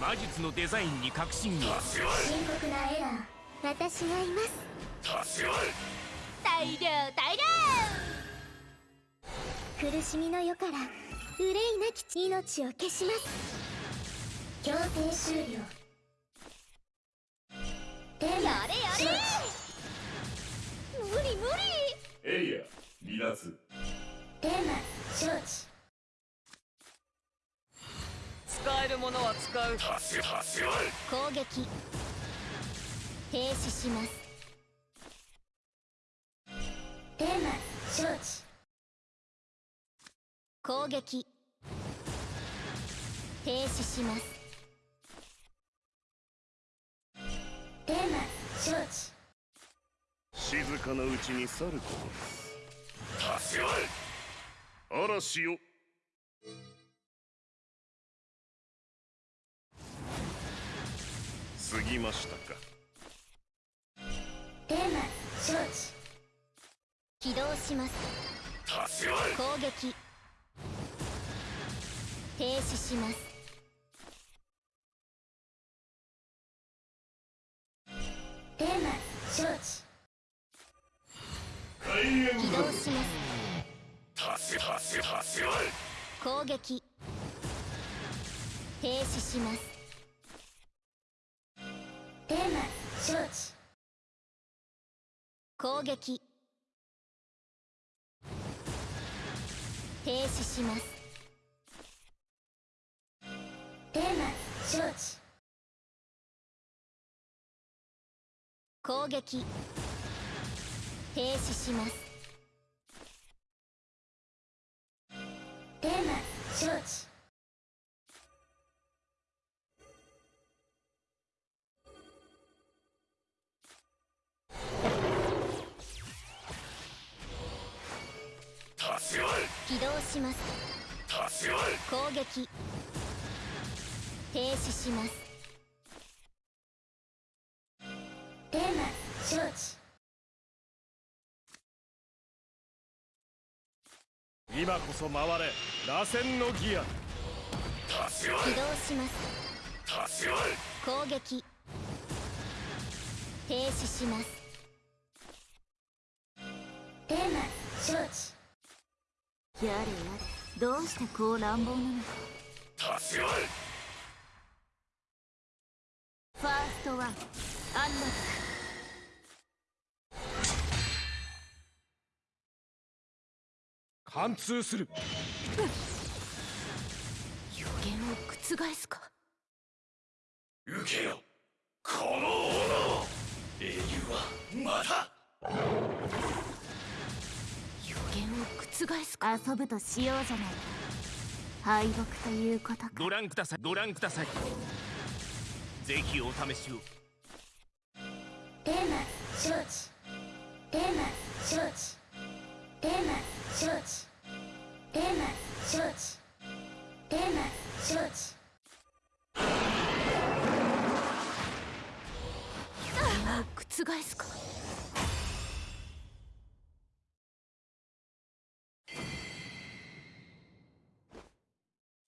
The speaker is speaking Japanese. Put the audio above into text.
魔術のデザインに確信が深刻なエラー。私がいます。大量大量。苦しみの世から憂いなき命を消します。強制終了。やれやれ。無理無理。エリア離脱テーマ承知使えるものは使う。攻撃。停止します。テーマ承知。攻撃。停止します。テーマ承知。静かなうちに去ること。です嵐よ過ぎましたか。テーマ承知。起動します。攻撃。停止します。テーマ承知。起動します。攻撃。停止します承知攻撃。停止します。テーマ承知攻撃。停止します。テーマ承知起動します。攻撃。停止します。テーマ承知。今こそ回れ。螺旋のギア。起動します。攻撃。停止します。テーマ承知やれやれ。どうしてこう乱暴なの？かファーストワンアンロック。貫通する。予言を覆すか？受けよ遊ぶとしようじゃない。か敗北ということか。ご覧ください。ご覧ください。ぜひお試しを。テーマ承知。テーマ承知。テーマ承知。テーマ承知。テーマ承知。予言を覆すか